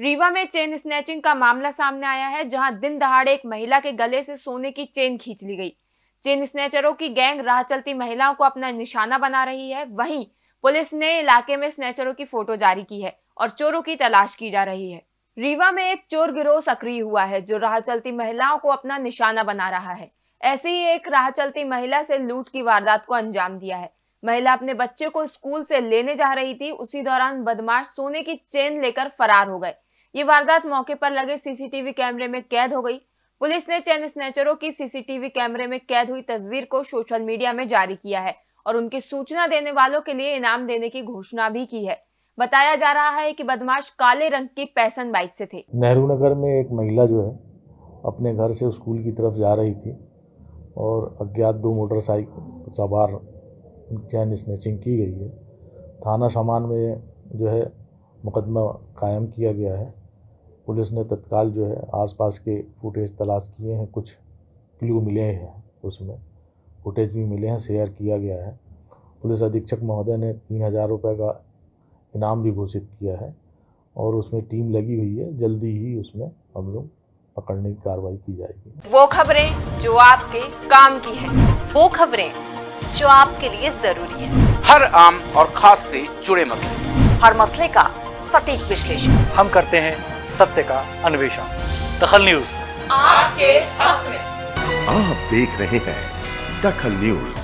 रीवा में chain snatching का मामला सामने आया है, जहाँ दिन दहाड़े एक महिला के गले से सोने की चेन खींच ली गई। चेन स्नैचरों की गैंग राह चलती महिलाओं को अपना निशाना बना रही है। वहीं पुलिस ने इलाके में स्नैचरों की फ़ोटो जारी की है और चोरों की तलाश की जा रही है। रीवा में एक चोर गिरोह सक्रिय हुआ है, जो राह चलती महिलाओं को अपना निशाना बना रहा है। ऐसी ही एक राह चलती महिला से लूट की वारदात को अंजाम दिया है। महिला अपने बच्चे को स्कूल से लेने जा रही थी, उसी दौरान बदमाश सोने की चेन लेकर फरार हो गए। ये वारदात मौके पर लगे सीसीटीवी कैमरे में कैद हो गई। पुलिस ने चैन स्नैचरों की सीसीटीवी कैमरे में कैद हुई तस्वीर को सोशल मीडिया में जारी किया है और उनकी सूचना देने वालों के लिए इनाम देने की घोषणा भी की है। बताया जा रहा है कि बदमाश काले रंग की पैसन बाइक से थे। नेहरू नगर में एक महिला जो है, अपने घर से स्कूल की तरफ़ जा रही थी और अज्ञात दो मोटरसाइकिल, सवार, चैन स्नेचिंग की गई है। थाना सामान में जो है मुकदमा कायम किया गया है। पुलिस ने तत्काल जो है आसपास के फुटेज तलाश किए हैं कुछ क्लू मिले हैं उसमें। फुटेज भी मिले हैं शेयर किया गया है। पुलिस अधीक्षक महोदय ने तीन हज़ार रुपये का इनाम भी घोषित किया है और उसमें टीम लगी हुई है। जल्दी ही उसमें हम लोग पकड़ने की कार्रवाई की जाएगी। वो खबरें जो आपके काम की है। वो खबरें जो आपके लिए ज़रूरी है। हर आम और खास से जुड़े मसले। हर मसले का सटीक विश्लेषण। हम करते हैं सत्य का अन्वेषण। दखल न्यूज़। आपके हक में। आप देख रहे हैं दखल न्यूज़।